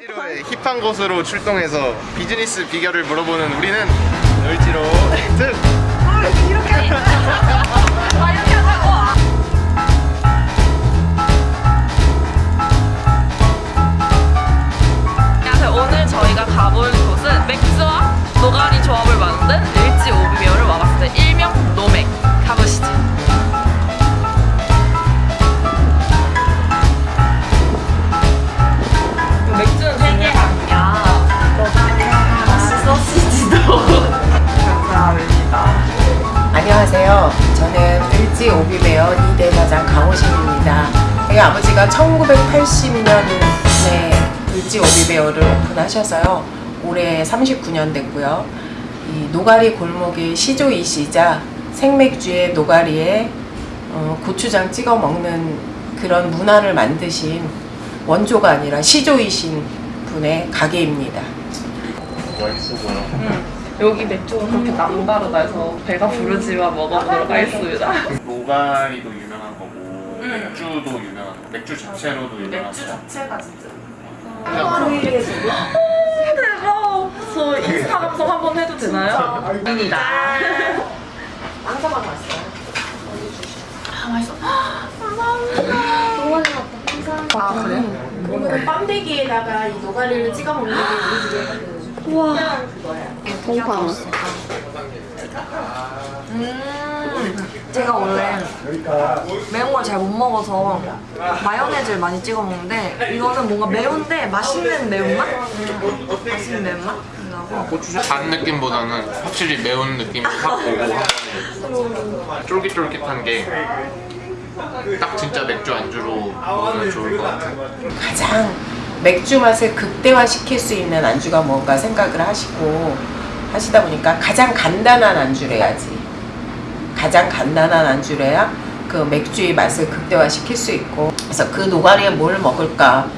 을지로의 힙한 곳으로 출동해서 비즈니스 비결을 물어보는 우리는 을지로 특 안녕하세요. 오늘 저희가 가볼 곳은 맥주와 노가리 조합을 만든 일지 오비메어를 와봤습니다. 일명 2대 사장 강호신입니다. 저희 아버지가 1980년에 을지 오비메어를 오픈하셔서요. 올해 39년 됐고요. 이 노가리 골목의 시조이시자 생맥주에 노가리에 어, 고추장 찍어 먹는 그런 문화를 만드신 원조가 아니라 시조이신 분의 가게입니다. 여기 맥주가 그렇게 남다르다 해서 배가 부르지만 먹어보도록 하겠습니다. 노가리도 유명한 맥주도 유명한 거 맥주 자체로도 유명한 맥주 거 자체가 진짜. 대박! 저 인스타 감성 한번 해도 되나요? 아닙니다. 안사만 왔어요. 아, 맛있어. 감사합니다. 아 그래? 오늘은 빰대기에다가 이 노가리를 찍어 먹는 게 우리 집에 그 특별한 그거야. 음, 제가 원래 매운 걸 잘 못 먹어서 마요네즈를 많이 찍어 먹는데 이거는 뭔가 매운데 맛있는 매운맛? 맛있는 매운맛? 나고 고추장 단 느낌보다는 확실히 매운 느낌이 확 오고 쫄깃쫄깃한 게 딱 진짜 맥주 안주로 먹으면 좋을 것 같아요 가장 맥주 맛을 극대화시킬 수 있는 안주가 뭔가 생각을 하시고 하시다 보니까 가장 간단한 안주래야지. 가장 간단한 안주래야 그 맥주의 맛을 극대화시킬 수 있고. 그래서 그 노가리에 뭘 먹을까?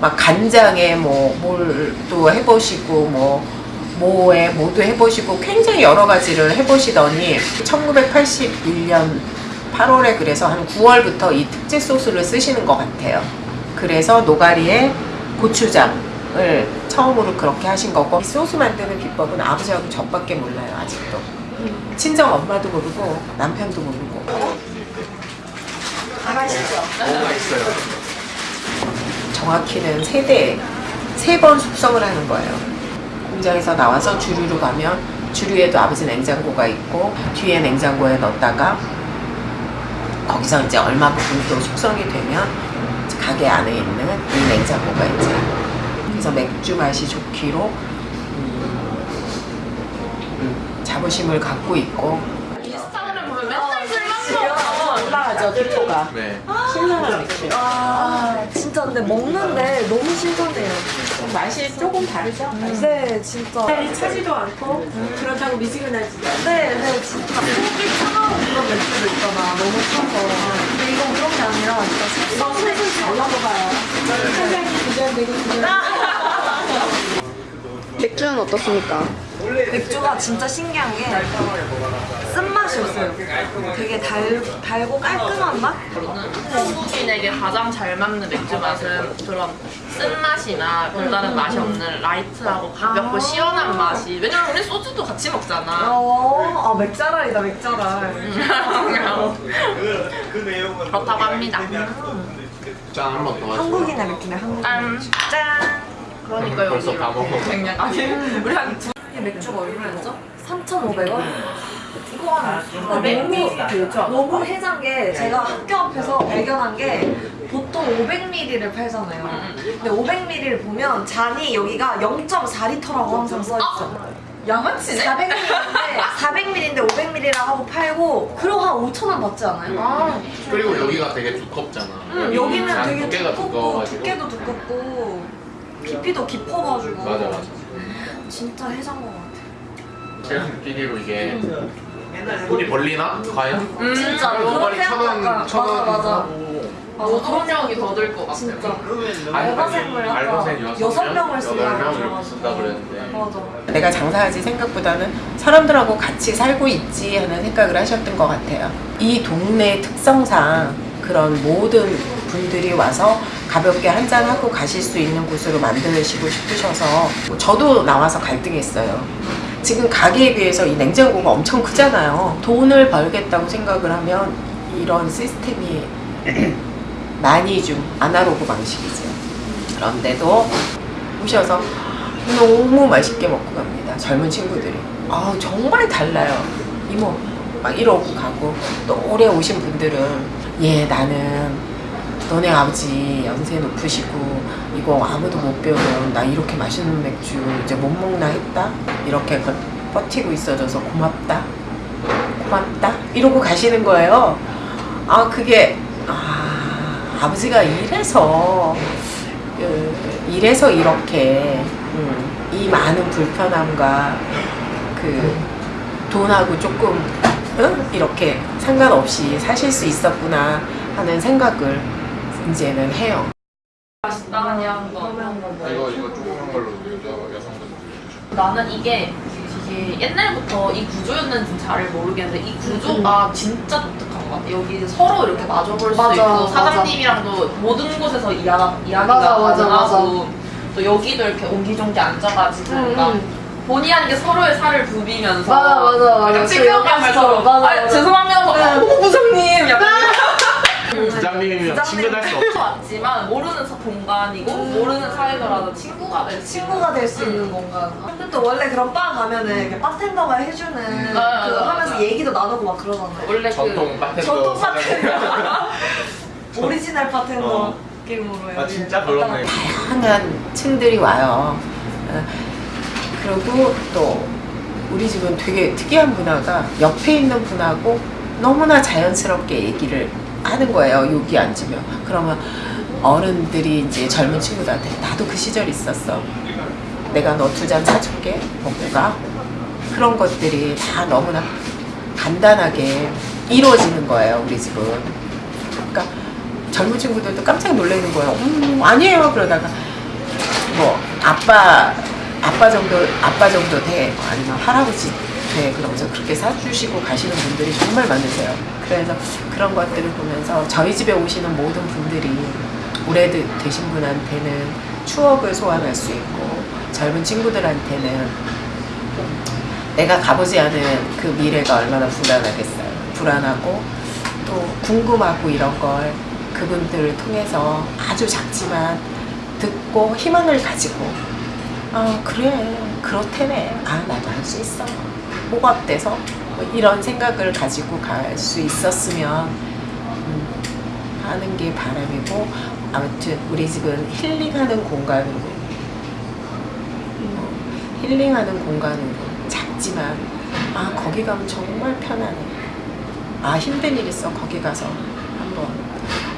막 간장에 뭐 뭘 또 해보시고 뭐 뭐에 뭐도 해보시고 굉장히 여러 가지를 해보시더니 1981년 8월에 그래서 한 9월부터 이 특제 소스를 쓰시는 것 같아요. 그래서 노가리에 고추장을 처음으로 그렇게 하신 거고 이 소스 만드는 비법은 아버지하고 저밖에 몰라요 아직도 친정 엄마도 모르고 남편도 모르고. 정확히는 세대 세 번 숙성을 하는 거예요. 공장에서 나와서 주류로 가면 주류에도 아버지 냉장고가 있고 뒤에 냉장고에 넣었다가 거기서 이제 얼마 부분 또 숙성이 되면 가게 안에 있는 이 냉장고가 이제 그래서 맥주 맛이 좋기로 음, 음, 자부심을 갖고 있고. 인스타그램 보면 맨날 술만 올라가죠 피부가. 네. 신선한 맥주 아 진짜 근데 먹는데 너무 신선해요. 맛이 조금 다르죠? 네 진짜. 이 차지도 않고 그렇다고 미지근하지도 않고 네네 진짜. 속이 차가운 그런 맥주도 있잖아. 너무 차서 근데 이건 그런 게 아니라 진짜 술술 잘 넘어가요 사장이 부자되고 그냥 맥주는 어떻습니까? 맥주가 진짜 신기한 게 쓴맛이 없어요. 되게 달, 달고 깔끔한 맛? 한국인에게 가장 잘 맞는 맥주 맛은 그런 쓴맛이나 별다른 맛이 없는 라이트하고 가볍고 시원한 맛이. 왜냐면 우리 소주도 같이 먹잖아. 어, 아 맥자랄이다 맥자랄. 그렇다고 합니다. 짠 한 번 더 한국인의 맥주네 한국인 짠! 짠! 그러니까 여기 벌써 다 먹어. 아니 우리 한 두 이 맥주가 얼마였죠? 3,500원? 이거 한 어, 맥주 너무 해장 게 제가 학교 앞에서 발견한 게 보통 500ml를 팔잖아요. 근데 500ml를 보면 잔이 여기가 0.4리터라고 항상 써있죠. 양아치네? 400ml인데 400ml인데 500ml라 하고 팔고 그럼 한 5천 원 받지 않아요? 아 그리고 여기가 되게 두껍잖아. 응, 여기는 잔 되게 두껍고 두께도 두껍고 깊이도 깊어가지고. 맞아 맞아 진짜 해장 것 같아. 제가 느끼기로 이게 손이 벌리나? 과연? 음, 진짜 그렇게 천원 약간 천원 맞아 맞아. 노동력이 더 들 것 같아요 알바생을 알바생 여섯 명? 명을 그래가지고. 쓴다 그랬는데 맞아. 내가 장사하지 생각보다는 사람들하고 같이 살고 있지 하는 생각을 하셨던 것 같아요. 이 동네 특성상 그런 모든 분들이 와서 가볍게 한잔 하고 가실 수 있는 곳으로 만드시고 싶으셔서 저도 나와서 갈등했어요. 지금 가게에 비해서 이 냉장고가 엄청 크잖아요. 돈을 벌겠다고 생각을 하면 이런 시스템이 많이 좀 아날로그 방식이죠. 그런데도 오셔서 너무 맛있게 먹고 갑니다. 젊은 친구들이. 아 정말 달라요. 이모 막 이러고 가고 또 오래 오신 분들은 예 나는 너네 아버지 연세 높으시고 이거 아무도 못 배우면 나 이렇게 맛있는 맥주 이제 못 먹나 했다? 이렇게 그- 버티고 있어줘서 고맙다. 고맙다? 이러고 가시는 거예요. 아 그게 아 아버지가 이래서 그, 이래서 이렇게 음, 이 많은 불편함과 그 돈하고 조금 응? 이렇게 상관없이 사실 수 있었구나 하는 생각을 이제는 해요. 맛있다 그냥 거. 이거 이거 조그만 걸로 여자 여성분. 나는 이게 이게 옛날부터 이 구조였는지 잘 모르겠는데 이 구조가 진짜 독특한 것 같아. 여기 서로 이렇게 마주볼 수 맞아, 있고. 사장님이랑도 모든 곳에서 이야가, 이야기가 가능하고 또 여기도 이렇게 옹기종기 앉아가지고 응, 뭔가 응. 본의 아니게 서로의 살을 부비면서 맞아, 맞아, 맞아. 약간 맞아, 아, 맞아. 죄송하면서 어, 부장님 약간 부장님이면 친근할 수 없죠. 왔지만 모르는 사- 공간이고 모르는 사이더라도 친구가 될수 있는 친구가 될 수 있는 공간. 근데 또 원래 그런 바 가면은 이렇게 바텐더가 해주는 그 하면서. 얘기도 나누고 막 그러잖아요. 원래 전통 그 바텐더 전통 사장님. 오리지널 바텐더 어. 느낌으로. 아 진짜 그렇네. 다양한 층들이 와요. 어, 그리고 또 우리 집은 되게 특이한 문화가 옆에 있는 분하고 너무나 자연스럽게 얘기를 하는 거예요. 여기 앉으면. 그러면 어른들이 이제 젊은 친구들한테 나도 그 시절 있었어. 내가 너 두 잔 사줄게. 먹고 가. 그런 것들이 다 너무나 간단하게 이루어지는 거예요. 우리 집은. 그러니까 젊은 친구들도 깜짝 놀라는 거예요. 음, 아니에요. 그러다가 뭐 아빠 아빠 정도 아빠 정도 돼 아니면 할아버지 돼 그러면서 그렇게 사주시고 가시는 분들이 정말 많으세요. 그래서 그런 것들을 보면서 저희 집에 오시는 모든 분들이 오래되 신 분한테는 추억을 소환할 수 있고 젊은 친구들한테는 내가 가보지 않은 그 미래가 얼마나 불안하겠어요. 불안하고 또 궁금하고 이런 걸 그분들을 통해서 아주 작지만 듣고 희망을 가지고 아 그래 그렇대네 아 나도 할 수 있어 어때서 뭐 이런 생각을 가지고 갈 수 있었으면 음, 하는 게 바람이고 아무튼 우리 집은 힐링하는 공간으로 어, 힐링하는 공간으로 작지만 아 거기 가면 정말 편하네. 아 힘든 일 있어. 거기 가서 한번.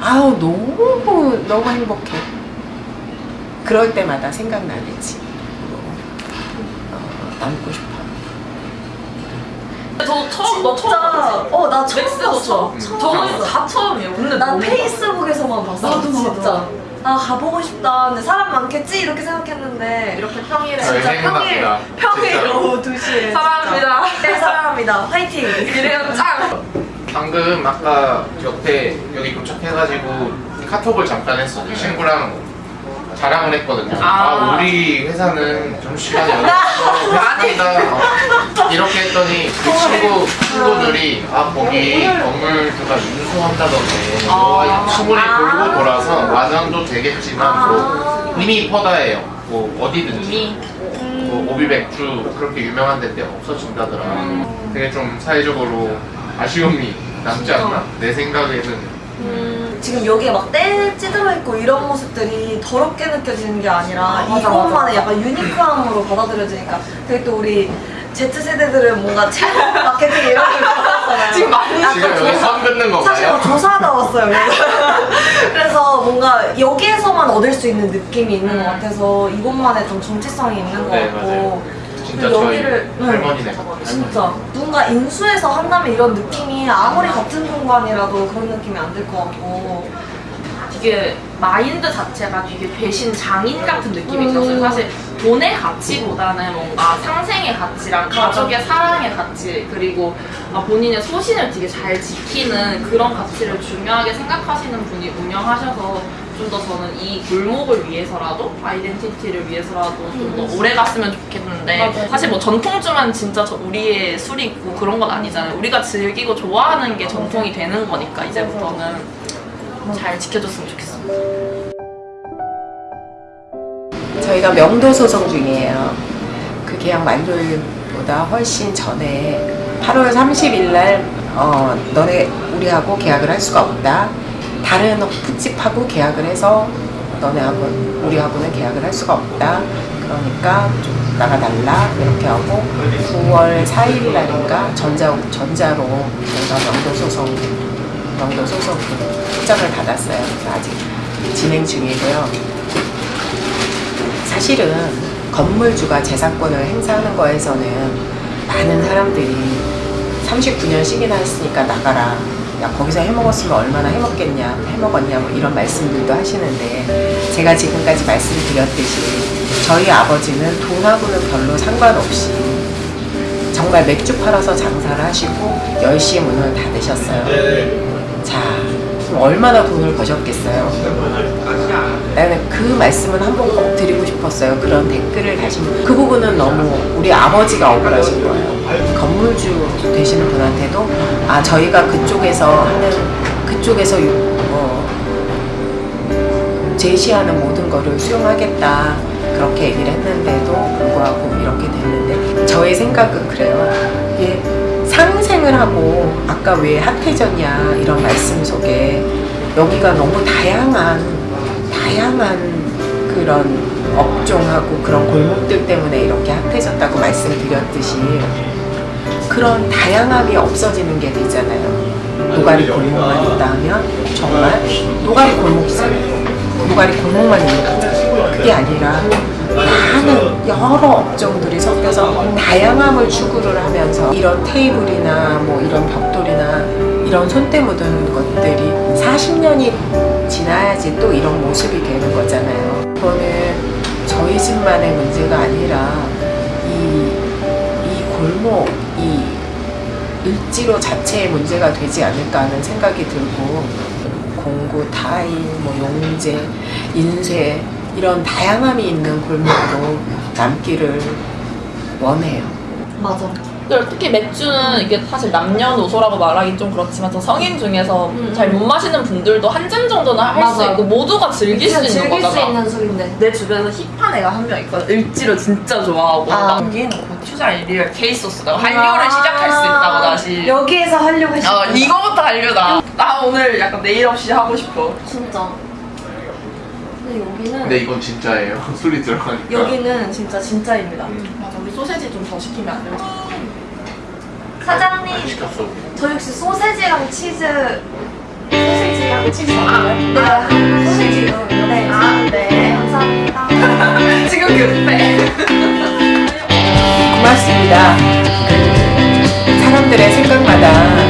아우 너무 너무 행복해. 그럴 때마다 생각나는 집으로 어, 남고 싶어요 저 처음 너 처음 진짜 봤어 어나 처음 맥스도 봤어. 처음 처음 저는 봤어. 다 처음이에요 근데 난 페이스북에서만 봤어. 나도. 진짜. 아 가보고 싶다. 근데 사람 많겠지 이렇게 생각했는데 이렇게 평일에 저희 진짜. 평일 평일. 오후 2 시에 사랑합니다 네 사랑합니다. 화이팅. 이래요 짱 방금 아까 옆에 여기 도착해가지고 카톡을 잠깐 했어. 친구랑 자랑을 했거든요. 아, 아. 우리 회사는 점심시간에 어, 이렇게 했더니 그 친구 친구들이 아 거기 건물 누가 인수한다던데. 뭐 소문이 돌고 돌아서 완항도 되겠지만 뭐 이미 퍼다예요. 뭐 어디든지. 뭐 오비 맥주 그렇게 유명한 데인데 없어진다더라. 되게 좀 사회적으로 아쉬움이 남지 않나? 내 생각에는. 음, 지금 여기에 막 때 찌들어 있고 이런 모습들이 더럽게 느껴지는 게 아니라 맞아, 이것만의 약간 유니크함으로 받아들여지니까 되게 또 우리 Z세대들은 뭔가 체험 마케팅 이런 걸 좋아하잖아요. 지금 많이 지금 여기 선 긋는 사실 건가요? 뭐 조사하다 왔어요. 그래서. 그래서 뭔가 여기에서만 얻을 수 있는 느낌이 있는 것 같아서 이곳만의 좀 정체성이 있는 것 네, 같고 맞아요. 진짜 저희 여기를- 응. 할머니네. 할머니. 진짜 누군가 인수해서 한다면 이런 느낌이 아무리 같은 공간이라도 그런 느낌이 안 들 것 같고 이게 마인드 자체가 되게 배신 장인 같은 느낌이 음. 들었어요. 사실 돈의 가치보다는 뭔가 상생의 가치랑 가족의 사랑의 가치 그리고 아, 본인의 소신을 되게 잘 지키는 그런 가치를 중요하게 생각하시는 분이 운영하셔서 좀 더 저는 이 골목을 위해서라도 아이덴티티를 위해서라도 좀 더 오래 갔으면 좋겠는데 사실 뭐 전통주만 진짜 저 우리의 술이 있고 그런 건 아니잖아요. 우리가 즐기고 좋아하는 게 전통이 되는 거니까 이제부터는 잘 지켜줬으면 좋겠어. 저희가 명도 소송 중이에요. 그 계약 만료일보다 훨씬 전에 8월 30일 날 어, 너네 우리하고 계약을 할 수가 없다. 다른 푸집하고 계약을 해서 너네하고 우리하고는 계약을 할 수가 없다. 그러니까 좀 나가달라 이렇게 하고 9월 4일 날인가 전자 전자로 저희가 명도 소송 명도 소송 확정을 받았어요. 아직 진행 중이고요. 사실은 건물주가 재산권을 행사하는 거에서는 많은 사람들이 39년씩이나 했으니까 나가라. 야, 거기서 해먹었으면 얼마나 해먹겠냐, 해먹었냐, 뭐 이런 말씀들도 하시는데, 제가 지금까지 말씀드렸듯이, 저희 아버지는 돈하고는 별로 상관없이, 정말 맥주 팔아서 장사를 하시고, 10시에 문을 닫으셨어요. 자, 그럼 얼마나 돈을 버셨겠어요? 나는 그 말씀은 한 번 꼭 드리고 싶었어요. 그런 댓글을 분. 그 부분은 너무 우리 아버지가 억울하신 거예요. 건물주 되시는 분한테도 아 저희가 그쪽에서 하는 그쪽에서 요- 어, 제시하는 모든 거를 수용하겠다 그렇게 얘기를 했는데도 불구하고 이렇게 됐는데 저의 생각은 그래요. 이게 상생을 하고 아까 왜 핫해졌냐 이런 말씀 속에 여기가 너무 다양한 다양한 그런 업종하고 그런 골목들 때문에 이렇게 핫해졌다고 말씀드렸듯이 그런 다양함이 없어지는 게 되잖아요. 노가리 골목만 있다 하면 정말 노가리 골목이잖아요. 노가리 골목만 있는 거죠. 그게 아니라 많은 여러 업종들이 섞여서 다양함을 추구를 하면서 이런 테이블이나 뭐 이런 벽돌이나 이런 손때 묻은 것들이 40년이 지나야지 또 이런 모습이 되는 거잖아요. 그거는 저희 집만의 문제가 아니라 이, 이 골목, 이 을지로 자체의 문제가 되지 않을까 하는 생각이 들고 공구, 타일, 뭐 용재, 인쇄 이런 다양함이 있는 골목으로 남기를 원해요. 맞아. 근데 특히 맥주는 이게 사실 남녀노소라고 말하기 좀 그렇지만 저 성인 중에서 잘못 마시는 분들도 한 잔 정도는 할 수. 있고 모두가 즐길 수 있는 즐길 수 거잖아. 있는 술인데. 내 주변에서 힙한 애가 한 명 있거든. 을지로 진짜 좋아하고. 아. 여기는 고추장 리얼 케이소스가 한류를 시작할 수 있다고 다시. 여기에서 하려고 했어. 어, 이거부터 한류다. 나 오늘 약간 내일 없이 하고 싶어. 진짜. 근데 여기는 근데 이건 진짜예요. 술이 들어가니까. 여기는 진짜 진짜입니다. 맞아, 우리 소세지 좀 더 시키면 안 돼? 사장님 네. 저 역시 소세지랑 치즈 소세지랑 치즈 네. 아, 네. 소세지요? 네. 아, 네. 감사합니다. 지금 급해 고맙습니다. 그 사람들의 생각마다